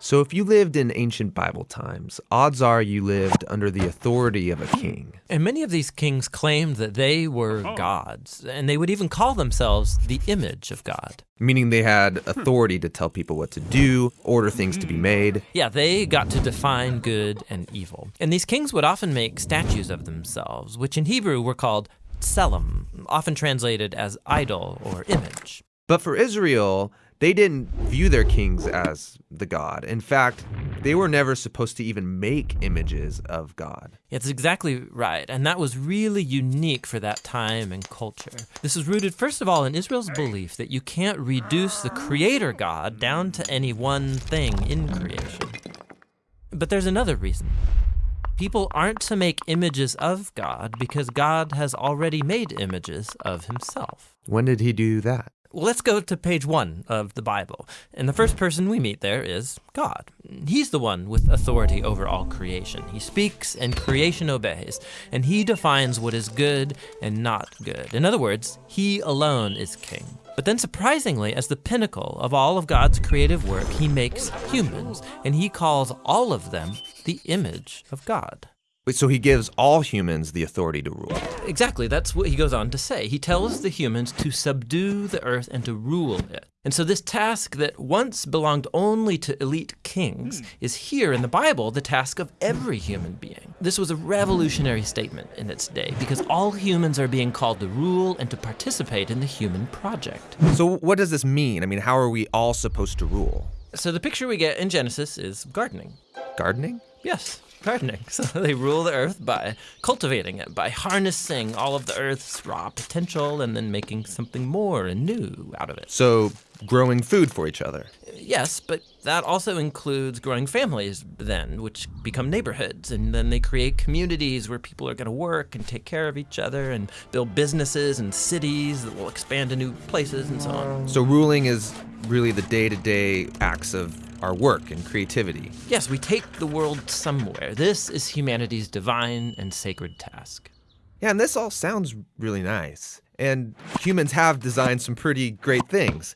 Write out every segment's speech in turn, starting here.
So, if you lived in ancient Bible times, odds are you lived under the authority of a king. And many of these kings claimed that they were oh. gods, and they would even call themselves the image of God. Meaning they had hmm. authority to tell people what to do, order things to be hmm. made. Yeah, they got to define good and evil. And these kings would often make statues of themselves, which in Hebrew were called tselem, often translated as idol or image. But for Israel, they didn't view their kings as the god. In fact, they were never supposed to even make images of God. It's exactly right, and that was really unique for that time and culture. This is rooted, first of all, in Israel's belief that you can't reduce the creator God down to any one thing in creation. But there's another reason. People aren't to make images of God because God has already made images of himself. When did he do that? Well, let's go to page one of the Bible. And the first person we meet there is God. He's the one with authority over all creation. He speaks and creation obeys, and he defines what is good and not good. In other words, he alone is king. But then, surprisingly, as the pinnacle of all of God's creative work, he makes humans, and he calls all of them the image of God. So he gives all humans the authority to rule. Exactly, that's what he goes on to say. He tells the humans to subdue the earth and to rule it. And so, this task that once belonged only to elite kings hmm. is here in the Bible the task of every human being. This was a revolutionary statement in its day because all humans are being called to rule and to participate in the human project. So, what does this mean? I mean, how are we all supposed to rule? So, the picture we get in Genesis is gardening. Gardening? Yes, gardening. So they rule the earth by cultivating it, by harnessing all of the earth's raw potential and then making something more and new out of it. So, growing food for each other. Yes, but that also includes growing families then, which become neighborhoods. And then they create communities where people are going to work and take care of each other and build businesses and cities that will expand to new places and so on. So, ruling is really the day to day acts of our work and creativity. Yes, we take the world somewhere. This is humanity's divine and sacred task. Yeah, and this all sounds really nice. And humans have designed some pretty great things.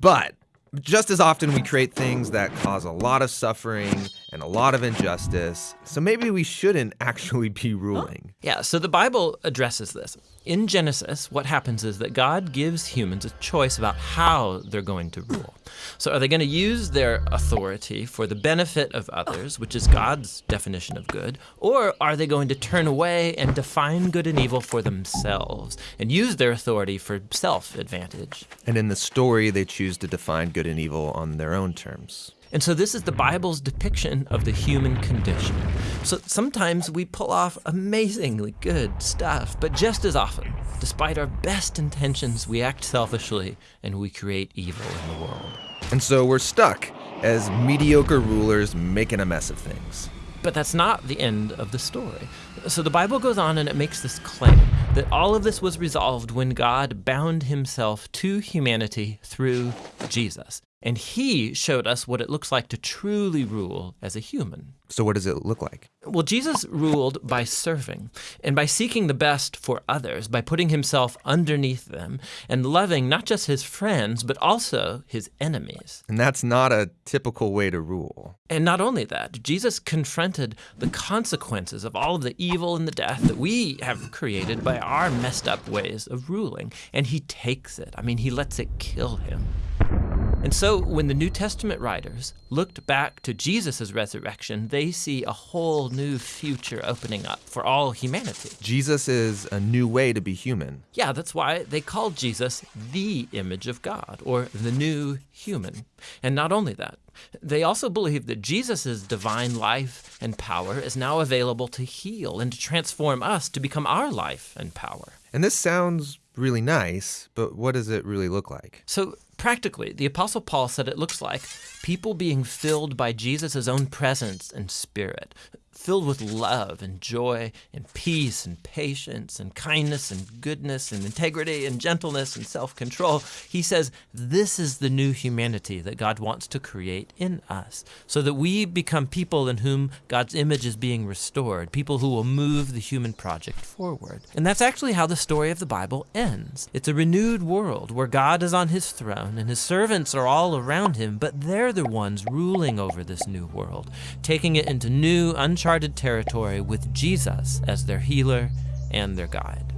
But just as often, we create things that cause a lot of suffering and a lot of injustice. So maybe we shouldn't actually be ruling. Yeah, so the Bible addresses this. In Genesis, what happens is that God gives humans a choice about how they're going to rule. So, are they going to use their authority for the benefit of others, which is God's definition of good, or are they going to turn away and define good and evil for themselves and use their authority for self advantage? And in the story, they choose to define good and evil on their own terms. And so this is the Bible's depiction of the human condition. So sometimes we pull off amazingly good stuff, but just as often, despite our best intentions, we act selfishly and we create evil in the world. And so we're stuck as mediocre rulers making a mess of things. But that's not the end of the story. So the Bible goes on and it makes this claim that all of this was resolved when God bound himself to humanity through Jesus. And he showed us what it looks like to truly rule as a human. So, what does it look like? Well, Jesus ruled by serving and by seeking the best for others, by putting himself underneath them and loving not just his friends, but also his enemies. And that's not a typical way to rule. And not only that, Jesus confronted the consequences of all of the evil and the death that we have created by our messed up ways of ruling. And he takes it. I mean, he lets it kill him. And so, when the New Testament writers looked back to Jesus' resurrection, they see a whole new future opening up for all humanity. Jesus is a new way to be human. Yeah, that's why they called Jesus the image of God, or the new human. And not only that, they also believe that Jesus' divine life and power is now available to heal and to transform us to become our life and power. And this sounds really nice, but what does it really look like? So, practically, the Apostle Paul said it looks like people being filled by Jesus' own presence and spirit. Filled with love and joy and peace and patience and kindness and goodness and integrity and gentleness and self control. He says this is the new humanity that God wants to create in us so that we become people in whom God's image is being restored, people who will move the human project forward. And that's actually how the story of the Bible ends. It's a renewed world where God is on his throne and his servants are all around him, but they're the ones ruling over this new world, taking it into new, uncharted territory with Jesus as their healer and their guide.